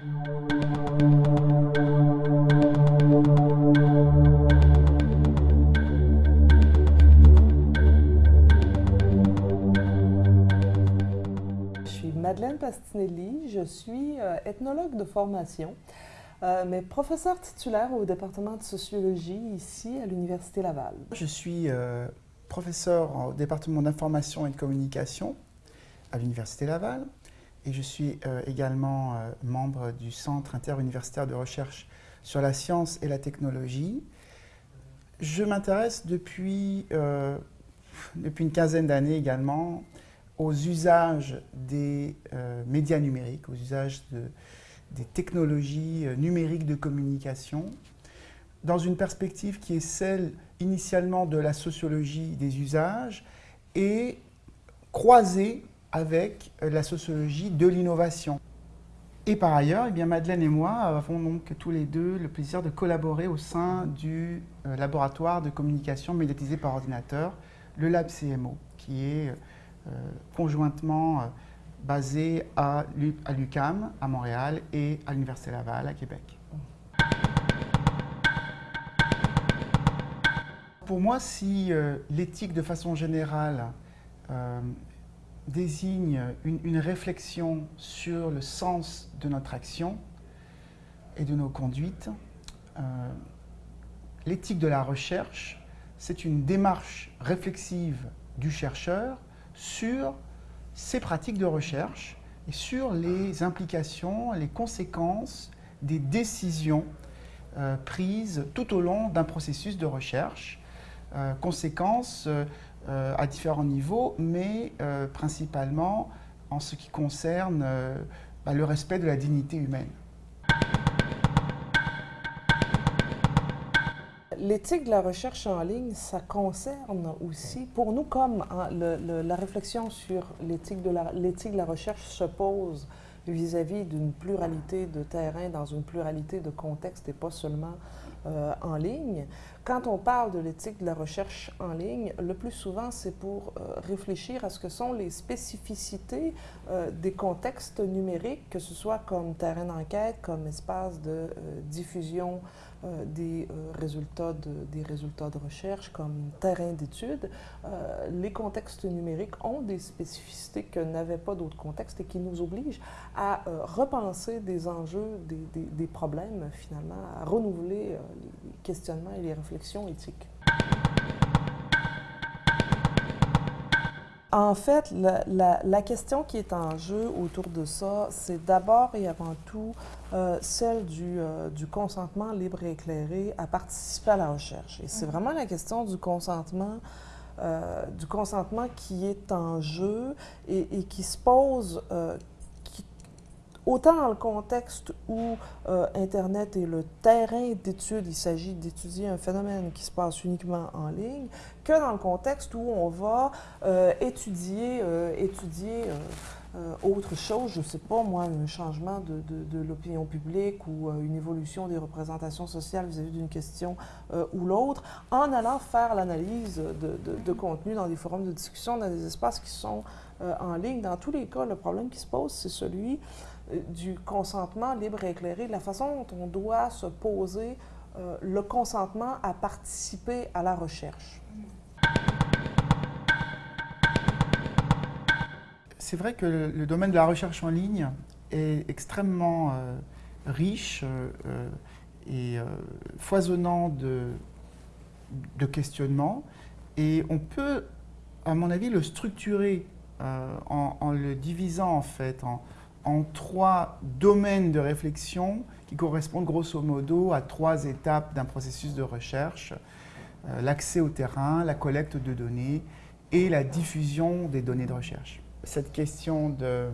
Je suis Madeleine Pastinelli, je suis euh, ethnologue de formation, euh, mais professeure titulaire au département de sociologie ici à l'Université Laval. Je suis euh, professeur au département d'information et de communication à l'Université Laval et je suis également membre du Centre interuniversitaire de recherche sur la science et la technologie. Je m'intéresse depuis, depuis une quinzaine d'années également aux usages des euh, médias numériques, aux usages des technologies euh, numériques de communication, dans une perspective qui est celle initialement de la sociologie des usages et croisée avec euh, la sociologie de l'innovation. Et par ailleurs, eh bien, Madeleine et moi avons donc tous les deux le plaisir de collaborer au sein du laboratoire de communication médiatisée par ordinateur, le Lab CMO, qui est euh, conjointement euh, basé à l'UCAM à Montréal et à l'Université Laval à Québec. Pour moi, si euh, l'éthique de façon générale désigne une, réflexion sur le sens de notre action et de nos conduites, l'éthique de la recherche, c'est une démarche réflexive du chercheur sur ces pratiques de recherche et sur les implications, les conséquences des décisions euh, prises tout au long d'un processus de recherche. Euh, conséquences euh, à différents niveaux, mais principalement en ce qui concerne bah, le respect de la dignité humaine. L'éthique de la recherche en ligne, ça concerne aussi, pour nous comme hein, la réflexion sur l'éthique de, de la recherche se pose vis-à-vis d'une pluralité de terrains dans une pluralité de contextes et pas seulement euh, en ligne. Quand on parle de l'éthique de la recherche en ligne, le plus souvent, c'est pour euh, réfléchir à ce que sont les spécificités euh, des contextes numériques, que ce soit comme terrain d'enquête, comme espace de diffusion euh, des, euh, résultats de, des résultats de recherche comme terrain d'étude, euh, les contextes numériques ont des spécificités que n'avaient pas d'autres contextes et qui nous obligent à repenser des enjeux, des, des, des, problèmes finalement, à renouveler les questionnements et les réflexions éthiques. En fait, la, question qui est en jeu autour de ça, c'est d'abord et avant tout euh, celle euh, du, consentement libre et éclairé à participer à la recherche. Et c'est vraiment la question du consentement, euh, du consentement qui est en jeu et, et qui se pose autant dans le contexte où euh, Internet est le terrain d'étude, il s'agit d'étudier un phénomène qui se passe uniquement en ligne, que dans le contexte où on va euh, étudier, euh, étudier autre chose, je ne sais pas moi, un changement de, l'opinion publique ou une évolution des représentations sociales vis-à-vis d'une question ou l'autre, en allant faire l'analyse de, contenu dans des forums de discussion, dans des espaces qui sont en ligne. Dans tous les cas, le problème qui se pose, c'est celui du consentement libre et éclairé, de la façon dont on doit se poser euh, le consentement à participer à la recherche. C'est vrai que le, domaine de la recherche en ligne est extrêmement euh, riche euh, et foisonnant de, de, questionnements et on peut, à mon avis, le structurer en, en, le divisant en fait en, en trois domaines de réflexion qui correspondent grosso modo à trois étapes d'un processus de recherche. Euh, l'accès au terrain, la collecte de données et la diffusion des données de recherche. Cette question de, euh,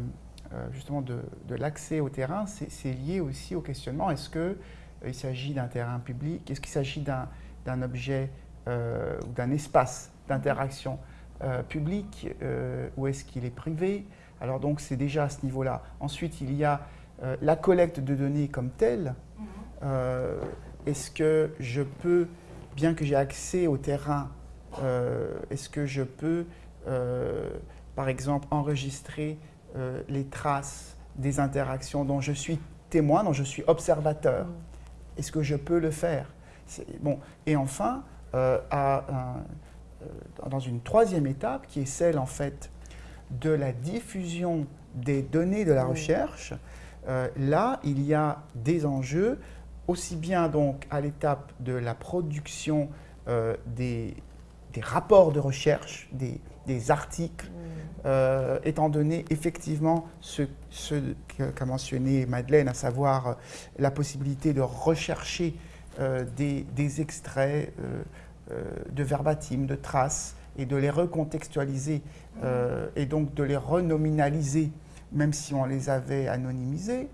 justement de, l'accès au terrain, c'est lié aussi au questionnement, est-ce qu'il euh, s'agit d'un terrain public, est-ce qu'il s'agit d'un objet ou d'un espace d'interaction public ou est-ce qu'il est privé alors donc c'est déjà à ce niveau-là. Ensuite, il y a euh, la collecte de données comme telle. Mhm. Euh, est-ce que je peux, bien que j'ai accès au terrain, euh, est-ce que je peux, par exemple, enregistrer les traces des interactions dont je suis témoin, donc je suis observateur? Mm. Est-ce que je peux le faire? Bon. Et enfin, dans une troisième étape, qui est celle en fait de la diffusion des données de la recherche, là, il y a des enjeux aussi bien donc à l'étape de la production euh, des, rapports de recherche, des, articles, mm. euh, étant donné effectivement ce, qu'a mentionné Madeleine, à savoir euh, la possibilité de rechercher des, extraits de verbatim, de traces, et de les recontextualiser, mm. et donc de les renominaliser, même si on les avait anonymisés.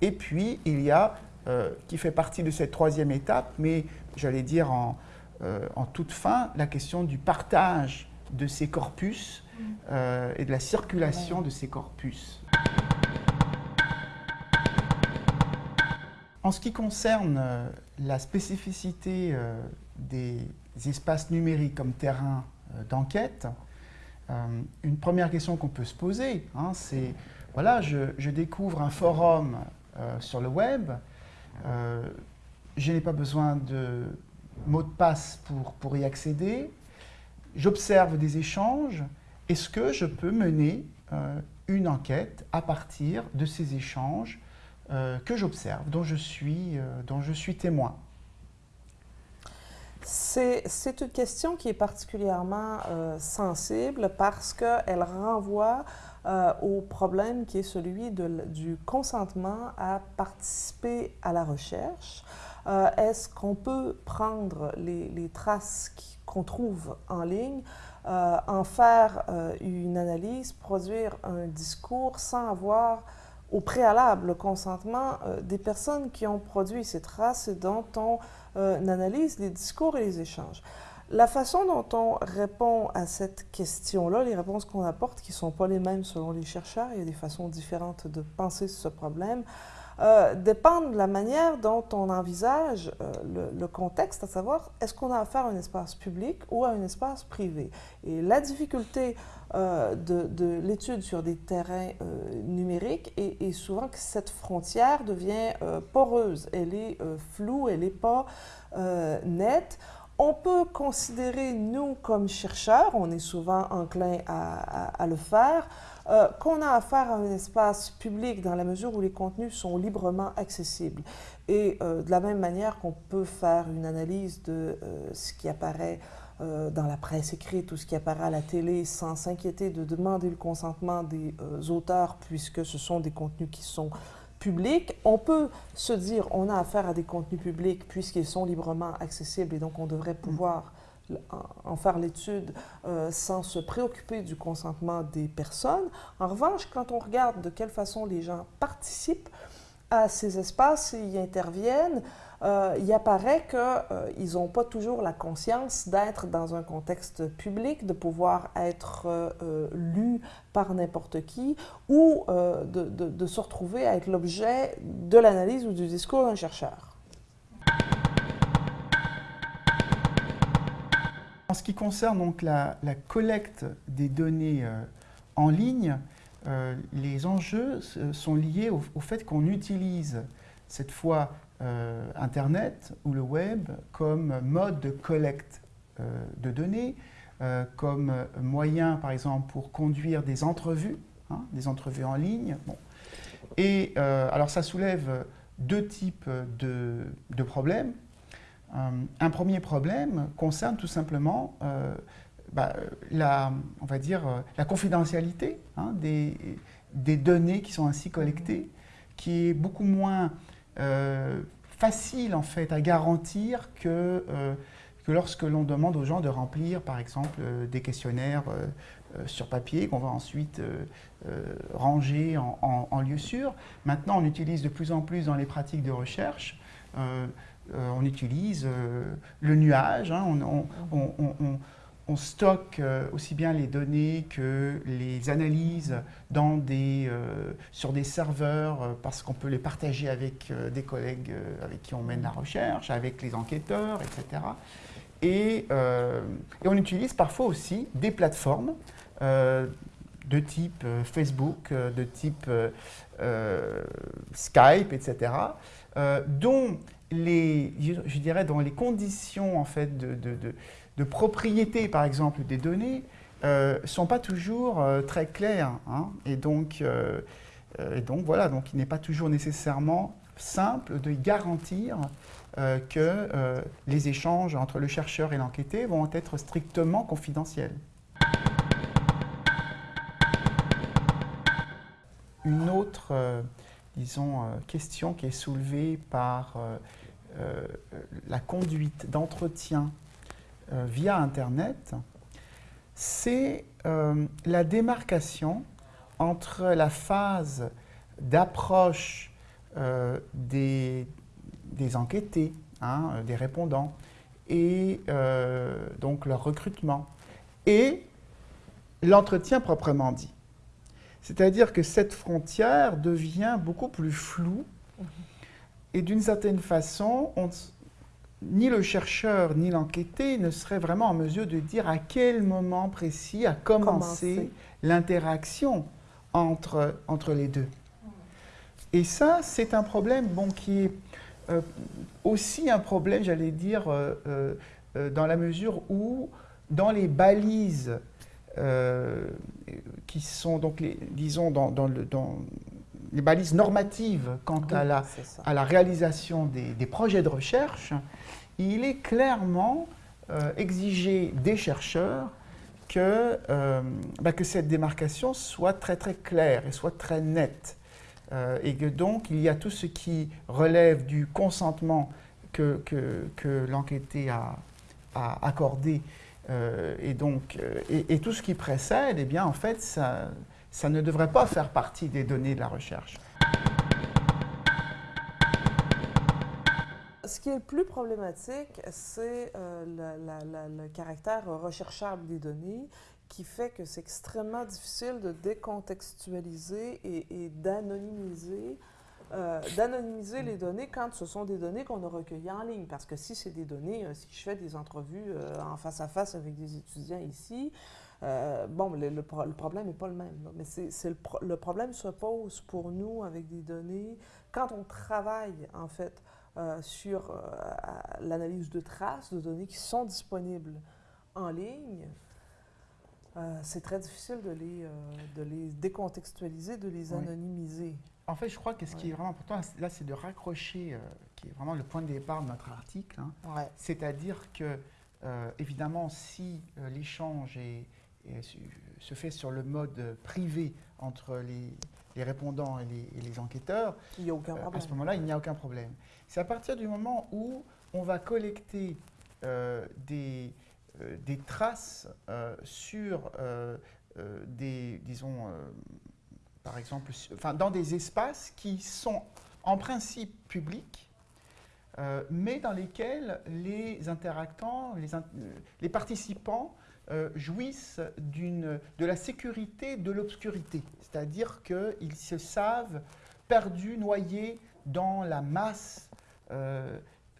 et puis, il y a euh, qui fait partie de cette troisième étape, mais j'allais dire en, euh, en, toute fin, la question du partage de ces corpus euh, et de la circulation de ces corpus. En ce qui concerne la spécificité des espaces numériques comme terrain d'enquête, une première question qu'on peut se poser, hein, c'est, voilà, je, découvre un forum sur le web, euh, je n'ai pas besoin de mot de passe pour, y accéder. J'observe des échanges. Est-ce que je peux mener euh, une enquête à partir de ces échanges euh, que j'observe, dont je suis témoin? C'est une question qui est particulièrement sensible parce qu'elle renvoie euh, au problème qui est celui du consentement à participer à la recherche. Euh, est-ce qu'on peut prendre les, traces qu'on trouve en ligne, euh, en faire une analyse, produire un discours sans avoir au préalable le consentement des personnes qui ont produit ces traces et dont on analyse les discours et les échanges. La façon dont on répond à cette question-là, les réponses qu'on apporte, qui ne sont pas les mêmes selon les chercheurs, il y a des façons différentes de penser ce problème, euh, dépendent de la manière dont on envisage euh, le, contexte, à savoir est-ce qu'on a affaire à un espace public ou à un espace privé? Et la difficulté euh, de, l'étude sur des terrains numériques est, est, souvent que cette frontière devient poreuse, elle est floue, elle n'est pas nette on peut considérer, nous, comme chercheurs, on est souvent enclin à, le faire, euh, qu'on a affaire à un espace public dans la mesure où les contenus sont librement accessibles. Et euh, de la même manière qu'on peut faire une analyse de euh, ce qui apparaît dans la presse écrite ou ce qui apparaît à la télé sans s'inquiéter de demander le consentement des auteurs puisque ce sont des contenus qui sont public, on peut se dire on a affaire à des contenus publics puisqu'ils sont librement accessibles et donc on devrait pouvoir en faire l'étude euh, sans se préoccuper du consentement des personnes. En revanche, quand on regarde de quelle façon les gens participent à ces espaces et y interviennent, euh, il apparaît qu'ils euh, n'ont pas toujours la conscience d'être dans un contexte public, de pouvoir être euh, lu par n'importe qui ou de, de, se retrouver à être l'objet de l'analyse ou du discours d'un chercheur. En ce qui concerne donc la, collecte des données en ligne, les enjeux sont liés au, fait qu'on utilise cette fois euh, Internet ou le web comme mode de collecte euh, de données, euh, comme moyen, par exemple, pour conduire des entrevues, hein, des entrevues en ligne. Bon. Et alors, ça soulève deux types de, problèmes. un premier problème concerne tout simplement bah, la, on va dire, la confidentialité hein, des, des, données qui sont ainsi collectées, qui est beaucoup moins euh, facile en fait à garantir que, euh, que lorsque l'on demande aux gens de remplir par exemple euh, des questionnaires sur papier qu'on va ensuite ranger en, lieu sûr. Maintenant on utilise de plus en plus dans les pratiques de recherche on utilise le nuage, hein, stocke euh, aussi bien les données que les analyses euh, sur des serveurs euh, parce qu'on peut les partager avec des collègues avec qui on mène la recherche, avec les enquêteurs, etc. Et, on utilise parfois aussi des plateformes de type Facebook, de type Skype, etc., dont les, je, dirais, dans les conditions en fait de, propriété, par exemple, des données, ne sont pas toujours très claires. Hein. et, donc, et donc, voilà, donc il n'est pas toujours nécessairement simple de garantir euh, que euh, les échanges entre le chercheur et l'enquêté vont être strictement confidentiels. Une autre, euh, disons, question qui est soulevée par la conduite d'entretien via Internet, c'est la démarcation entre la phase d'approche euh, des, des, enquêtés, hein, des répondants, et euh, donc leur recrutement, et l'entretien proprement dit. C'est-à-dire que cette frontière devient beaucoup plus floue, mhm. et d'une certaine façon, ni le chercheur ni l'enquêté ne seraient vraiment en mesure de dire à quel moment précis a commencé l'interaction entre, entre les deux. Et ça, c'est un problème bon, qui est euh, aussi un problème, j'allais dire, euh, euh, dans la mesure où, dans les balises qui sont, donc, les, disons, dans, le, dans les balises normatives quant à, la, à la réalisation des, projets de recherche, il est clairement exigé des chercheurs que, bah, que cette démarcation soit très très claire et soit très nette. Euh, et que donc il y a tout ce qui relève du consentement que, que, l'enquêté a, a, accordé euh, et, donc, euh, et, tout ce qui précède, eh bien en fait ça, ça ne devrait pas faire partie des données de la recherche. Ce qui est le plus problématique, c'est le caractère recherchable des données qui fait que c'est extrêmement difficile de décontextualiser et, d'anonymiser euh, d'anonymiser les données quand ce sont des données qu'on a recueillies en ligne. Parce que si c'est des données, euh, si je fais des entrevues euh, en face à face avec des étudiants ici, bon, le, problème n'est pas le même. Mais c'est le, le, problème se pose pour nous avec des données quand on travaille, en fait, sur l'analyse de traces de données qui sont disponibles en ligne. C'est très difficile de les, de les décontextualiser, de les anonymiser. En fait, je crois que ce qui est vraiment important, là, c'est de raccrocher, euh, qui est vraiment le point de départ de notre article. Hein. C'est-à-dire que, évidemment, si l'échange se fait sur le mode privé entre les, les répondants et les, et les, enquêteurs, il y a aucun à ce moment-là, il n'y a aucun problème. C'est à partir du moment où on va collecter des euh, des traces euh, sur euh, des, disons, par exemple, enfin, dans des espaces qui sont en principe publics, mais dans lesquels les interactants, les, les participants jouissent de la sécurité de l'obscurité. C'est-à-dire qu'ils se savent perdus, noyés dans la masse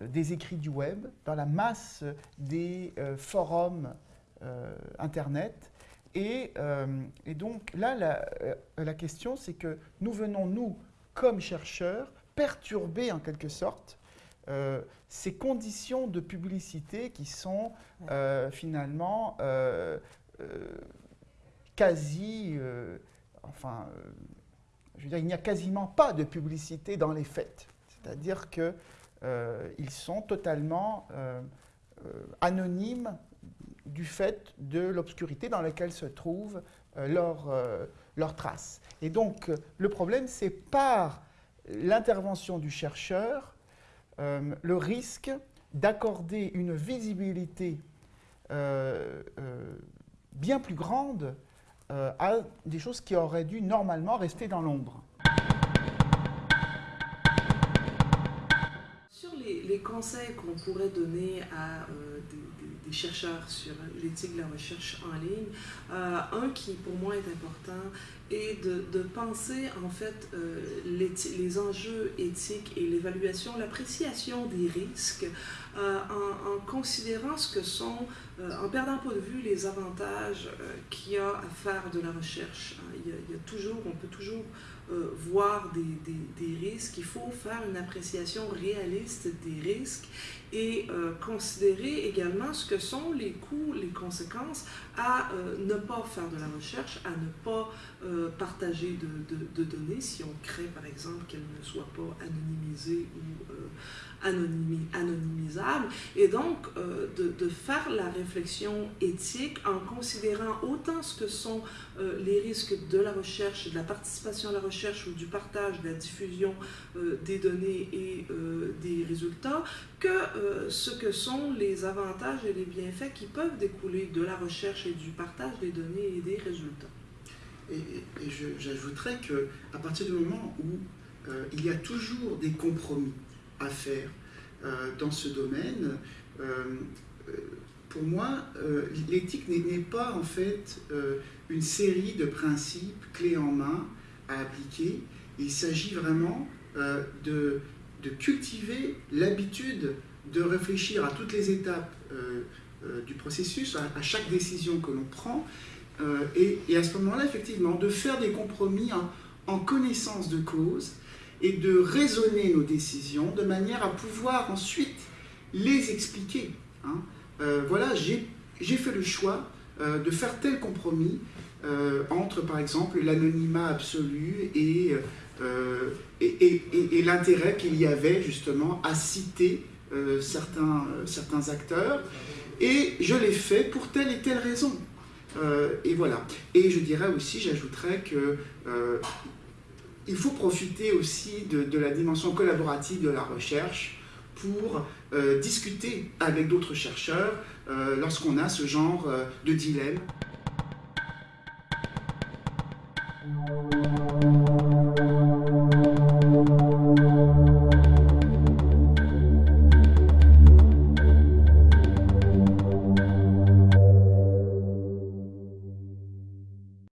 des écrits du web, dans la masse des euh, forums euh, Internet. Et, euh, et, donc là, la, la question, c'est que nous venons, nous, comme chercheurs, perturber en quelque sorte ces conditions de publicité qui sont finalement quasi, enfin, je veux dire, il n'y a quasiment pas de publicité dans les faits. C'est-à-dire que euh, ils sont totalement euh, euh, anonymes du fait de l'obscurité dans laquelle se trouvent leurs traces. Et donc, le problème, c'est par l'intervention du chercheur, le risque d'accorder une visibilité bien plus grande à des choses qui auraient dû normalement rester dans l'ombre. les conseils qu'on pourrait donner à euh, chercheurs sur l'éthique de la recherche en ligne. un qui pour moi est important est de, penser en fait les enjeux éthiques et l'évaluation, l'appréciation des risques en, en, considérant ce que sont, en perdant pas de vue les avantages qu'il y a à faire de la recherche. Hein. Il y a toujours, on peut toujours euh, voir des, des, risques, il faut faire une appréciation réaliste des risques et euh, considérer également ce que sont les coûts, les conséquences à euh, ne pas faire de la recherche, à ne pas partager de, de, données si on crée par exemple qu'elles ne soient pas anonymisées ou anonymi anonymisables. Et donc de, de, faire la réflexion éthique en considérant autant ce que sont les risques de la recherche, de la participation à la recherche ou du partage, de la diffusion des données et des résultats, que euh, ce que sont les avantages et les bienfaits qui peuvent découler de la recherche et du partage des données et des résultats. Et, et j'ajouterais qu'à partir du moment où euh, il y a toujours des compromis à faire euh, dans ce domaine, euh, pour moi, euh, l'éthique n'est pas en fait euh, une série de principes clés en main appliquer. Il s'agit vraiment de de cultiver l'habitude de réfléchir à toutes les étapes euh, euh, du processus, à, chaque décision que l'on prend, euh, et, à ce moment-là, effectivement, de faire des compromis en, connaissance de cause et de raisonner nos décisions de manière à pouvoir ensuite les expliquer. Hein. Euh, voilà, j'ai fait le choix euh, de faire tel compromis entre, par exemple, l'anonymat absolu et euh, et, l'intérêt qu'il y avait justement à citer euh, certains, euh, acteurs. Et je l'ai fait pour telle et telle raison. Euh, et voilà. Et je dirais aussi, j'ajouterais que euh, il faut profiter aussi de, la dimension collaborative de la recherche pour euh, discuter avec d'autres chercheurs lorsqu'on a ce genre de dilemme.